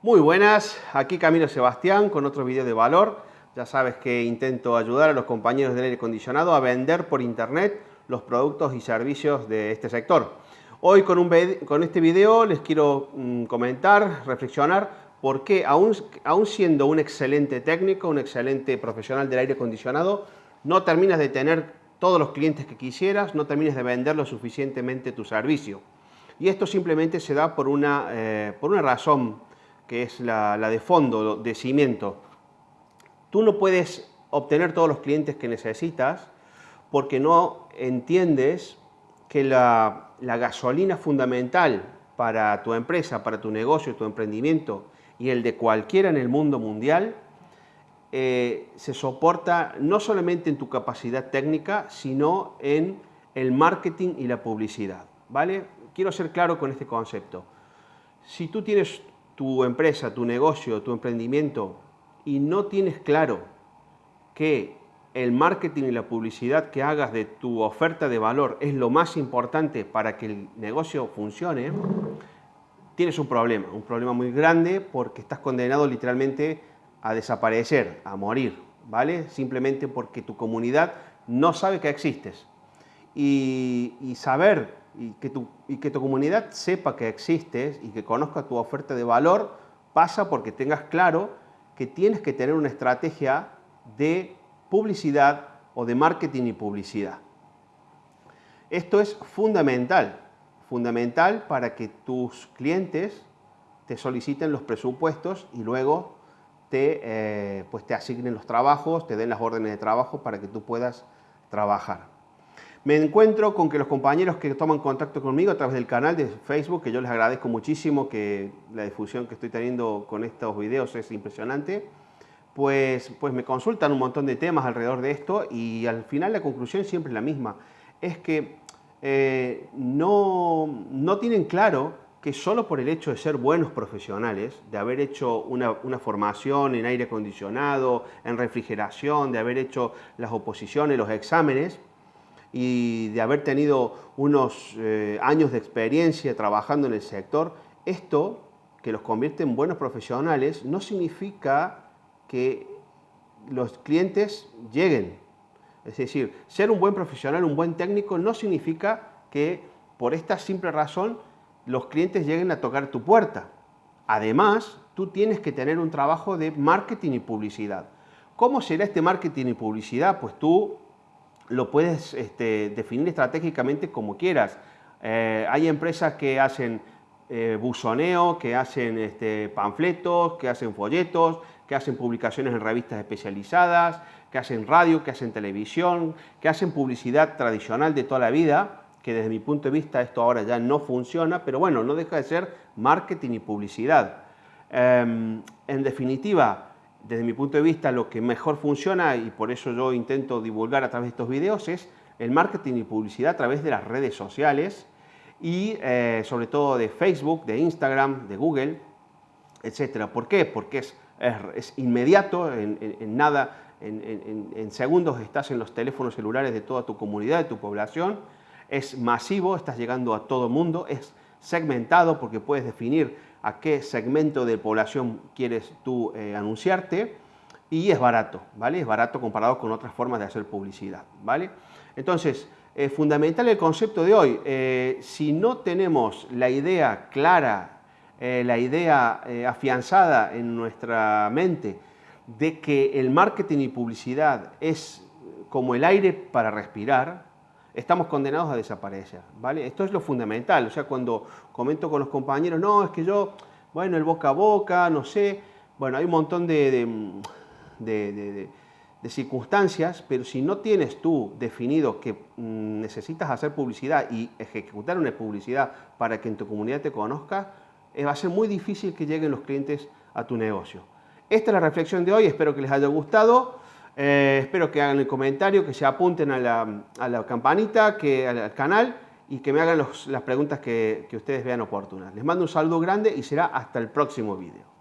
Muy buenas, aquí Camilo Sebastián con otro video de valor. Ya sabes que intento ayudar a los compañeros del aire acondicionado a vender por internet los productos y servicios de este sector. Hoy con, este video les quiero mm, comentar, reflexionar por qué aún, siendo un excelente técnico, un excelente profesional del aire acondicionado, no terminas de tener todos los clientes que quisieras, no terminas de vender lo suficientemente tu servicio. Y esto simplemente se da por una, eh, por una razón que es la, de fondo, de cimiento. Tú no puedes obtener todos los clientes que necesitas porque no entiendes que la, gasolina fundamental para tu empresa, para tu negocio, tu emprendimiento y el de cualquiera en el mundo mundial eh, se soporta no solamente en tu capacidad técnica, sino en el marketing y la publicidad. ¿vale? Quiero ser claro con este concepto. Si tú tienes tu empresa, tu negocio, tu emprendimiento y no tienes claro que el marketing y la publicidad que hagas de tu oferta de valor es lo más importante para que el negocio funcione, tienes un problema, un problema muy grande porque estás condenado literalmente a desaparecer, a morir, ¿vale? Simplemente porque tu comunidad no sabe que existes. Y, y saber y que, tu, y que tu comunidad sepa que existes y que conozca tu oferta de valor pasa porque tengas claro que tienes que tener una estrategia de publicidad o de marketing y publicidad. Esto es fundamental, fundamental para que tus clientes te soliciten los presupuestos y luego te, eh, pues te asignen los trabajos, te den las órdenes de trabajo para que tú puedas trabajar. Me encuentro con que los compañeros que toman contacto conmigo a través del canal de Facebook, que yo les agradezco muchísimo, que la difusión que estoy teniendo con estos videos es impresionante, pues, pues me consultan un montón de temas alrededor de esto y al final la conclusión siempre es la misma. Es que eh, no, no tienen claro que solo por el hecho de ser buenos profesionales, de haber hecho una, una, formación en aire acondicionado, en refrigeración, de haber hecho las oposiciones, los exámenes, y de haber tenido unos eh, años de experiencia trabajando en el sector, esto que los convierte en buenos profesionales no significa que los clientes lleguen. Es decir, ser un buen profesional, un buen técnico, no significa que por esta simple razón los clientes lleguen a tocar tu puerta. Además, tú tienes que tener un trabajo de marketing y publicidad. ¿Cómo será este marketing y publicidad? Pues tú lo puedes este, definir estratégicamente como quieras. Eh, hay empresas que hacen eh, buzoneo, que hacen este, panfletos, que hacen folletos, que hacen publicaciones en revistas especializadas, que hacen radio, que hacen televisión, que hacen publicidad tradicional de toda la vida, que desde mi punto de vista esto ahora ya no funciona, pero bueno, no deja de ser marketing y publicidad. Em, en definitiva, desde mi punto de vista, lo que mejor funciona, y por eso yo intento divulgar a través de estos videos, es el marketing y publicidad a través de las redes sociales y eh, sobre todo de Facebook, de Instagram, de Google, etc. ¿Por qué? Porque es, es, inmediato, en, nada, en, en, segundos estás en los teléfonos celulares de toda tu comunidad, de tu población, es masivo, estás llegando a todo mundo, es segmentado porque puedes definir a qué segmento de población quieres tú eh, anunciarte y es barato, ¿vale? Es barato comparado con otras formas de hacer publicidad, ¿vale? Entonces, es fundamental el concepto de hoy. Eh, si no tenemos la idea clara, eh, la idea afianzada en nuestra mente de que el marketing y publicidad es como el aire para respirar, estamos condenados a desaparecer, ¿vale? Esto es lo fundamental, o sea, cuando comento con los compañeros, no, es que yo, bueno, el boca a boca, no sé, bueno, hay un montón de, de, circunstancias, pero si no tienes tú definido que mm, necesitas hacer publicidad y ejecutar una publicidad para que en tu comunidad te conozca, eh, va a ser muy difícil que lleguen los clientes a tu negocio. Esta es la reflexión de hoy, espero que les haya gustado. Eh, espero que hagan el comentario, que se apunten a la, campanita, que, al, canal y que me hagan las preguntas que, que ustedes vean oportunas. Les mando un saludo grande y será hasta el próximo video.